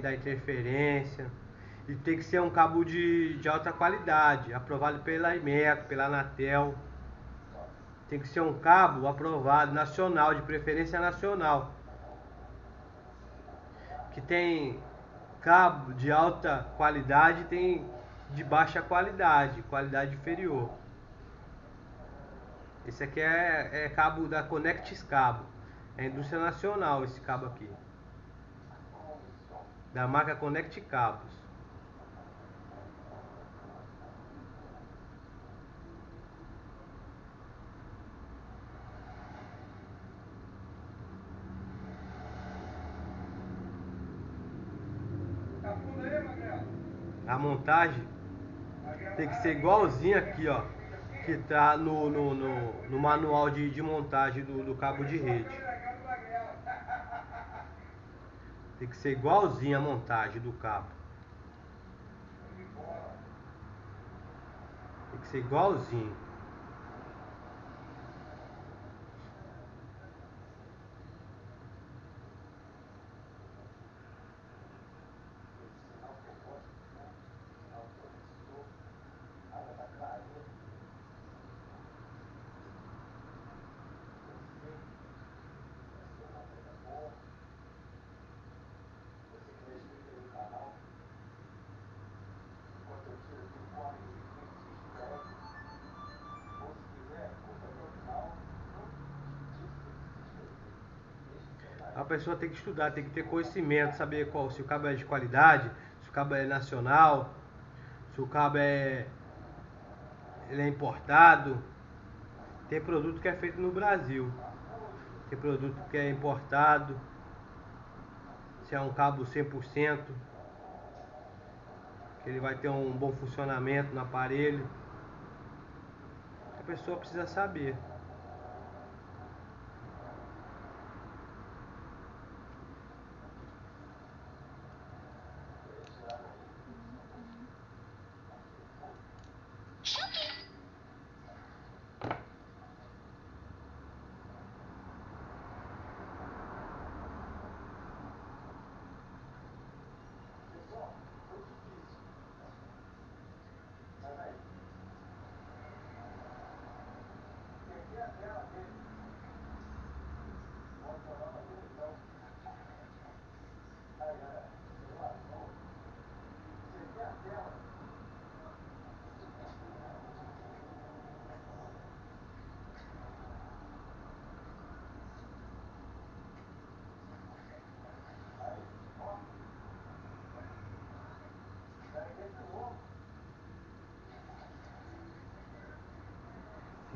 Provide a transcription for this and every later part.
da interferência. E tem que ser um cabo de, de alta qualidade, aprovado pela Imeco, pela Anatel. Tem que ser um cabo aprovado, nacional, de preferência nacional. Que tem cabo de alta qualidade tem de baixa qualidade, qualidade inferior. Esse aqui é, é cabo da Connectis Cabo. É indústria nacional esse cabo aqui. Da marca Connect Cabos. A montagem tem que ser igualzinho aqui, ó. Que tá no, no, no, no manual de, de montagem do, do cabo de rede. Tem que ser igualzinho a montagem do cabo. Tem que ser igualzinho. A pessoa tem que estudar, tem que ter conhecimento, saber qual, se o cabo é de qualidade, se o cabo é nacional, se o cabo é, ele é importado. Tem produto que é feito no Brasil, tem produto que é importado, se é um cabo 100%, que ele vai ter um bom funcionamento no aparelho. A pessoa precisa saber.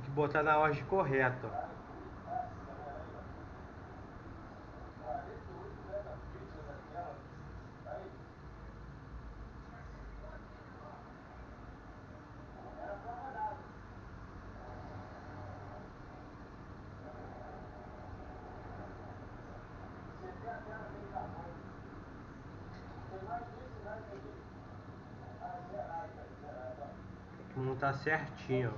Que botar na ordem correta. Tem que montar certinho.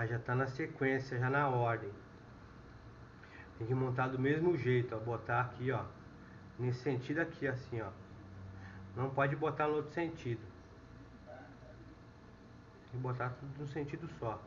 Ah, já tá na sequência, já na ordem. Tem que montar do mesmo jeito, ó. Botar aqui, ó. Nesse sentido aqui, assim, ó. Não pode botar no outro sentido. Tem que botar tudo no sentido só.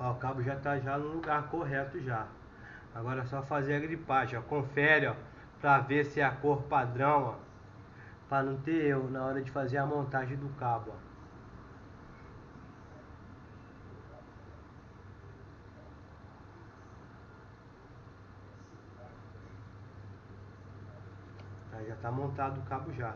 Ó, o cabo já está já no lugar correto já. Agora é só fazer a gripagem, ó. Confere, ó, para ver se é a cor padrão, ó. Para não ter erro na hora de fazer a montagem do cabo, ó. Já está montado o cabo já.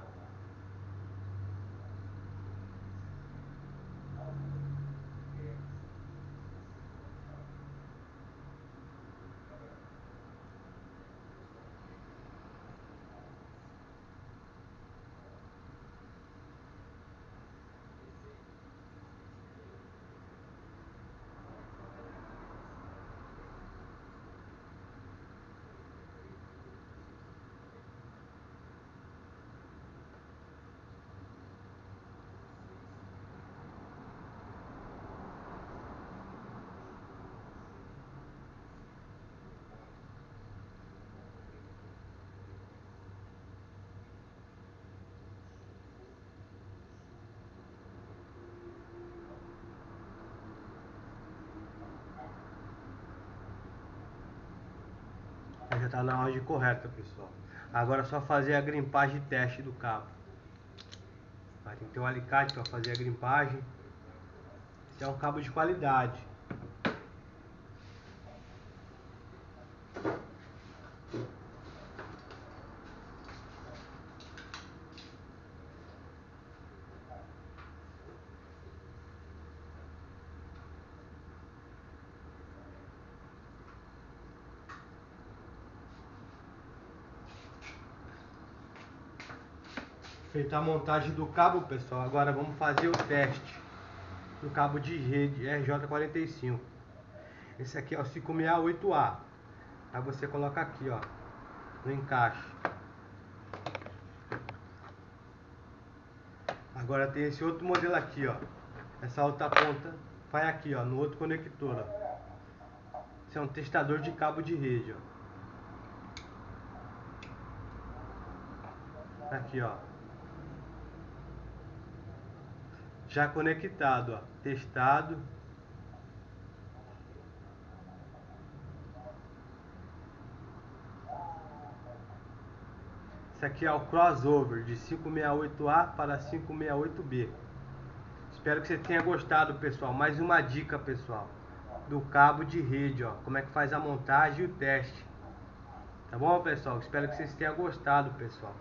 Já está na ordem correta, pessoal. Agora é só fazer a grimpagem teste do cabo. Vai tem que ter um alicate para fazer a grimpagem. Esse é um cabo de qualidade. Feita a montagem do cabo, pessoal, agora vamos fazer o teste do cabo de rede RJ45. Esse aqui é o 568A. Aí você coloca aqui, ó, no encaixe. Agora tem esse outro modelo aqui, ó. Essa outra ponta vai aqui, ó, no outro conector, ó. Esse é um testador de cabo de rede, ó. Aqui, ó. Já conectado, ó, testado. Esse aqui é o crossover de 568A para 568B. Espero que você tenha gostado, pessoal. Mais uma dica, pessoal, do cabo de rede, ó, como é que faz a montagem e o teste. Tá bom, pessoal? Espero que vocês tenham gostado, pessoal.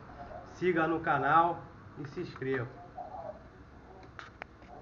Siga no canal e se inscreva.